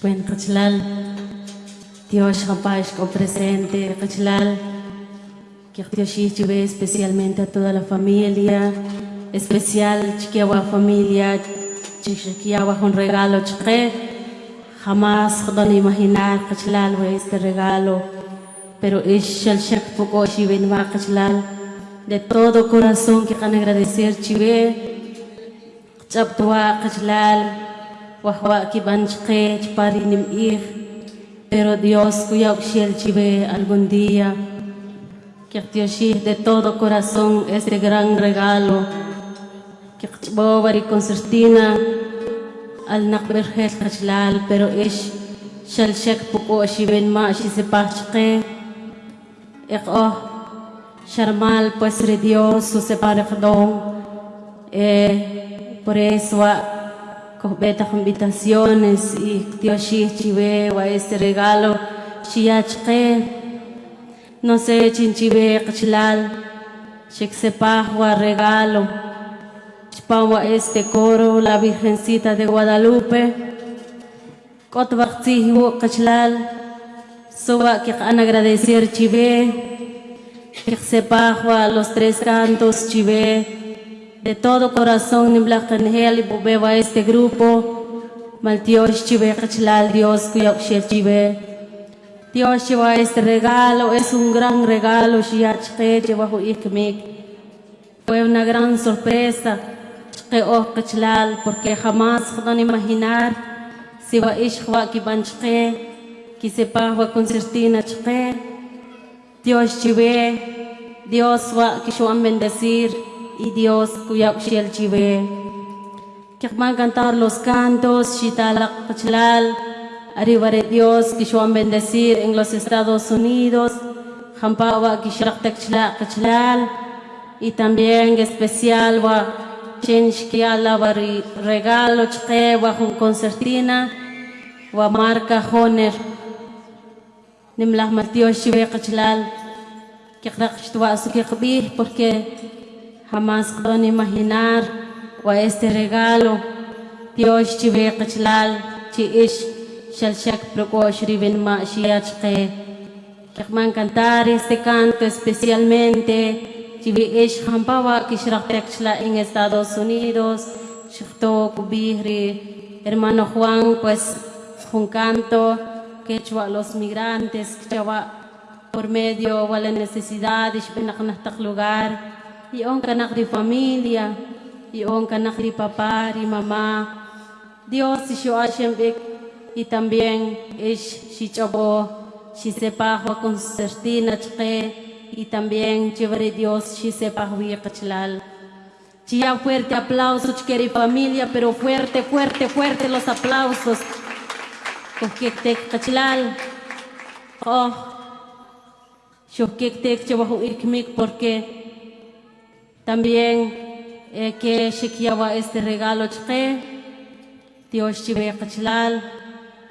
Bueno, Cachalal, Dios con presente, Cachalal, que Dios lleve especialmente a toda la familia, especial chiquiawa familia, chiquiawa un regalo chique, jamás puedo imaginar Cachalal este regalo, pero es el shak poco lleve va Cachalal, de todo corazón que can agradecer chive, chaptua Cachalal, wahwa kibanchke chparinim ir pero Dios cuya uxiel chive algún día. Que de todo corazón este gran regalo. Que chbobari concertina al nakberhel kachlal pero ish shal shek puko shiben ma shi sepachke ek oh sharmal pues Dios su separadón eh por eso beta invitaciones y Dios chive a este regalo chiachque no sé chinchive qchlal shik sepahua regalo chpawa este coro la Virgencita de Guadalupe kotbaqtsihu qchlal suba que han agradecer chive que sepahua los tres cantos chive de todo corazón nimblaqanhel y bubeba este grupo. Maltios chive kachlal Dios kuyok chive. Dios lleva este regalo es un gran regalo shiachke lleva ikmik. Fue una gran sorpresa que oh porque jamás puedo imaginar si va ishwa ki banchke ki sepa wa concertina chke Dios chive Dios va que yo bendecir y Dios cuya el chive. A cantar los cantos, Shitala Pachlal, arriba de Dios, a bendecir en los Estados Unidos, Jampawa Kishrak Pachlal, y también especial wa que va regalo chke wa con concertina, wa marca Honer. Nimlah Dios chive Pachlal, que rakshtua su que porque Jamás puedo imaginar wa este regalo. Dios chive qachlal chi ish shal shak prokosh riven ma shiachke. Kekman cantar este canto especialmente chive ish hampawa kishrak tekchla en Estados Unidos. Shifto kubihri hermano Juan pues un canto que los migrantes que por medio de la necesidad de lugar y on kanak familia, y on kanak papá y mamá. Dios yo y también es si chabo, si sepa con certina y también chévere Dios si sepa kachlal. Ya fuerte aplauso, chiqueri familia, pero fuerte, fuerte, fuerte los aplausos. Te kachlal. Oh, yo que te ikmik porque también eh, que shikiawa este regalo chque, Dios chive kachlal,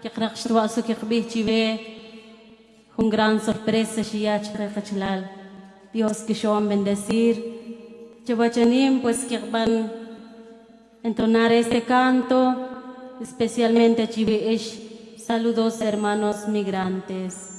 que krakshtua su que chive, un gran sorpresa shia chque kachlal. Dios que yo bendecir. Chabachanim pues que van entonar este canto, especialmente chive ish. Saludos hermanos migrantes.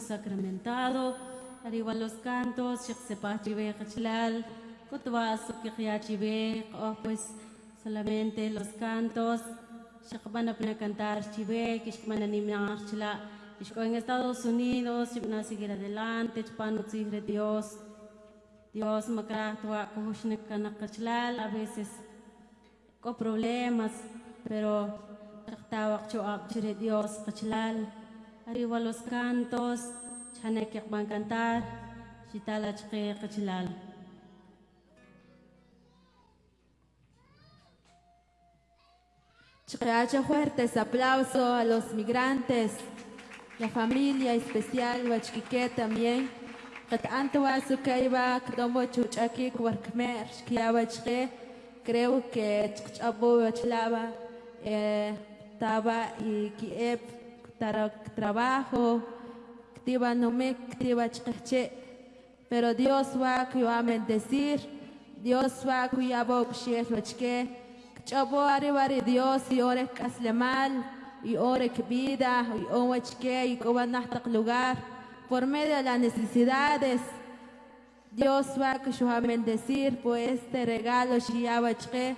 Sacramentado, arriba los cantos, Chive Kachlal, Kutwasu Kikya Chive, oh, pues solamente los cantos, Sheikh van a cantar Chive, Kishman Animar Chila, Kishko en Estados Unidos, Chipna seguir adelante, Chpano Tigre Dios, Dios Makrahtua Kuhushnik Kanakachlal, a veces con problemas, pero tawak choab chire Dios Kachlal, arriba los cantos, Chanek van cantar, Chitala Chke Kachlal. Chicayacha fuertes aplauso a los migrantes, la familia especial Huachquique también. Qed antua sukaiba kdomo chuchaki kwarkmer shkiaba chke. Creo que chabo chlaba eh, taba y kiep trabajo. Pero Dios va a bendecir, Dios va a wachke. Chabo arriba Dios y ore caslemal y ore que vida y que y que lugar por medio de las necesidades. Dios va a bendecir por este regalo que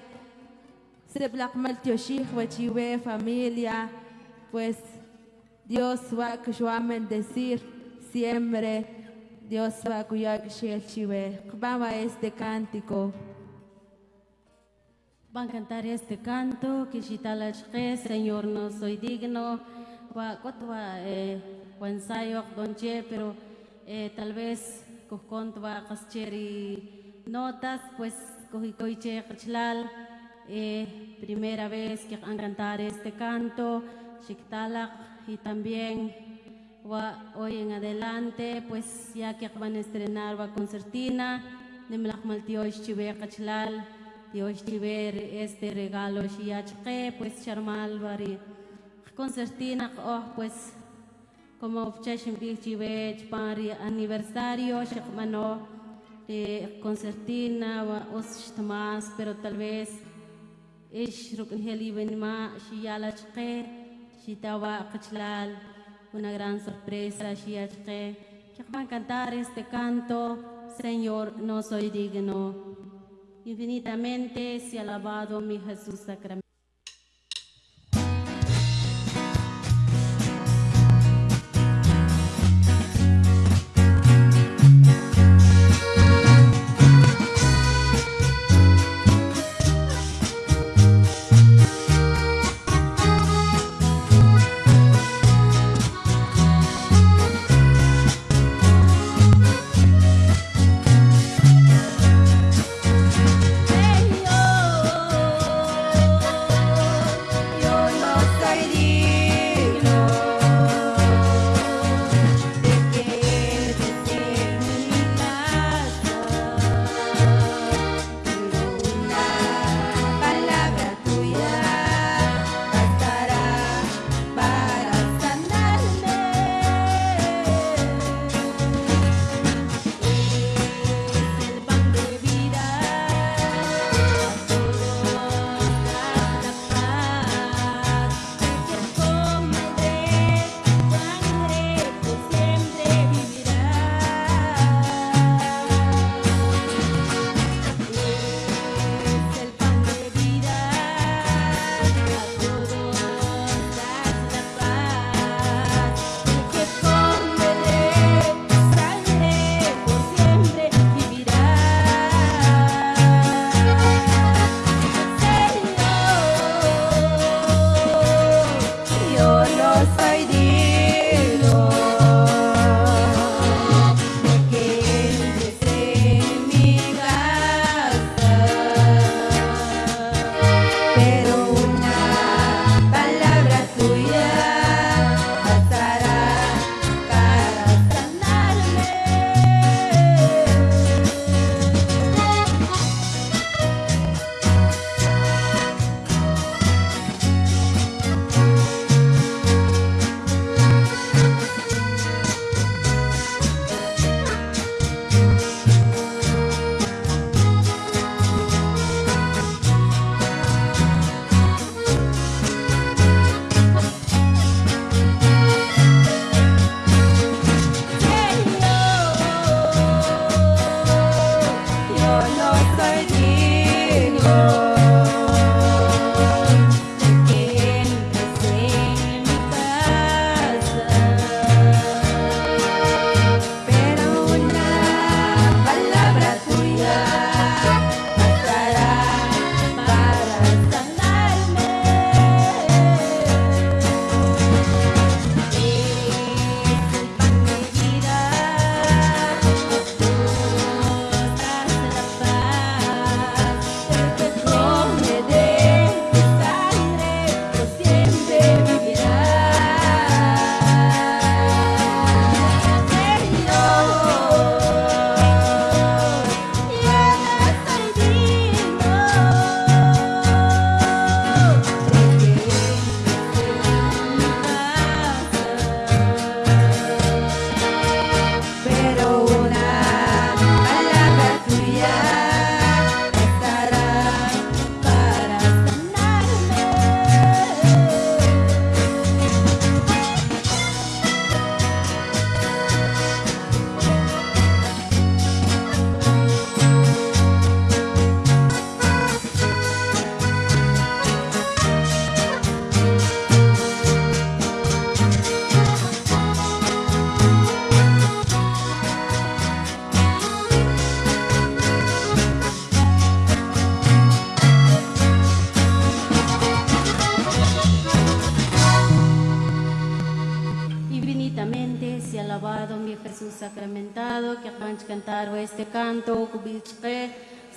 se blackmal tioshich wachiwe familia pues Dios va a bendecir siempre. Dios va a cuidar que Vamos a este cántico. Van a cantar este canto, que Shitalachke, Señor, no soy digno, eh, pero eh, tal vez va kascheri notas, pues cojicoiche kachlal, eh, primera vez que van a cantar este canto, Shiktalak, y también hoy en adelante, pues ya que van a estrenar va concertina, de Mlachmaltio Chive Kachlal, Dios ver este regalo shiachke pues charmal bari. Concertina oh pues como chashim chive pari aniversario shakmano de concertina os más pero tal vez ish rukn heli benma shiyala chke shitawa kachlal una gran sorpresa shiachke que van a cantar este canto Señor no soy digno Infinitamente se alabado mi Jesús sacramento.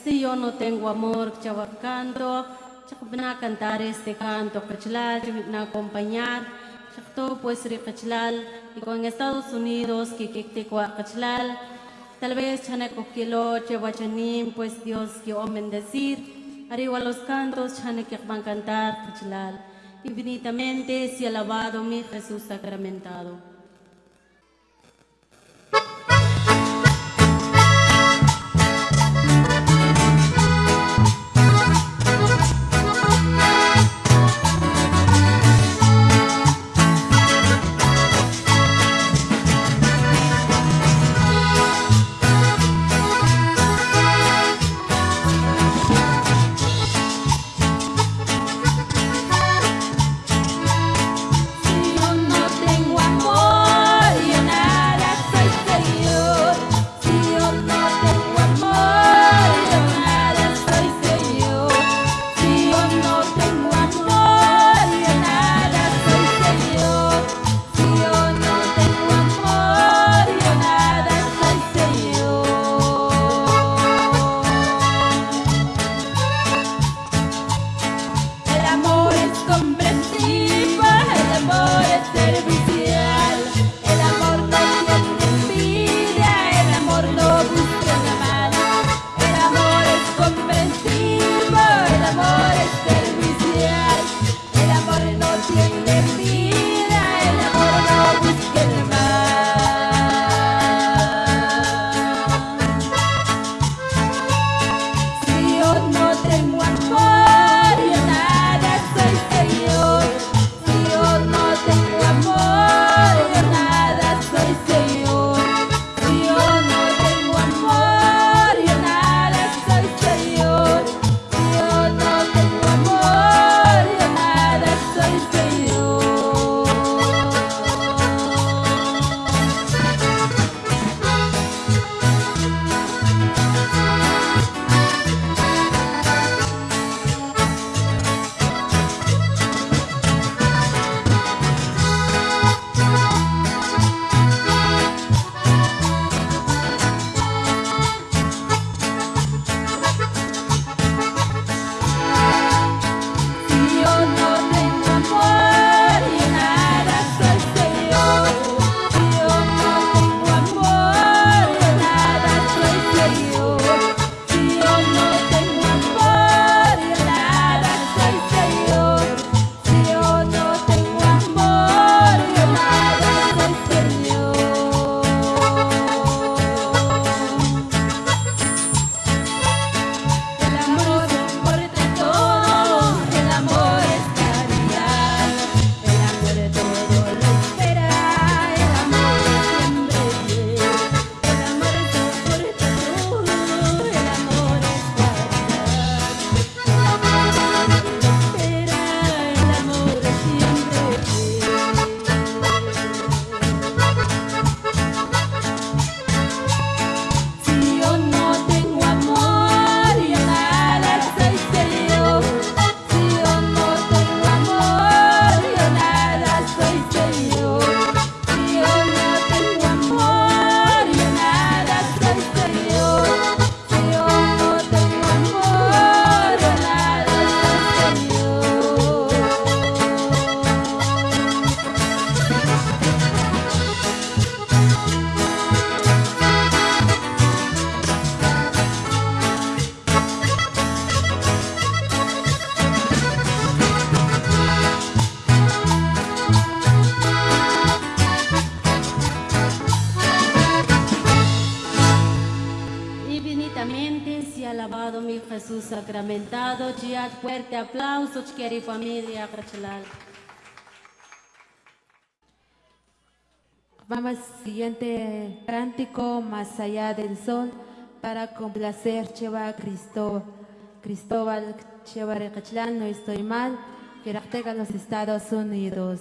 Si yo no tengo amor, canto, a cantar este canto, a acompañar, pues y con Estados Unidos, que tal vez chane coquilo, chewachanim, pues Dios que bendecir, arriba los cantos, que van a cantar, infinitamente, si alabado mi Jesús sacramentado. Fuerte aplauso, y familia, Vamos al siguiente cántico, Más allá del sol, para complacer Cheva Cristo, Cristóbal Cheva no estoy mal, que los Estados Unidos.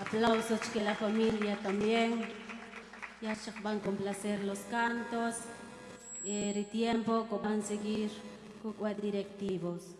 Aplausos que la familia también. Ya van a complacer los cantos. El tiempo que van a seguir con los directivos.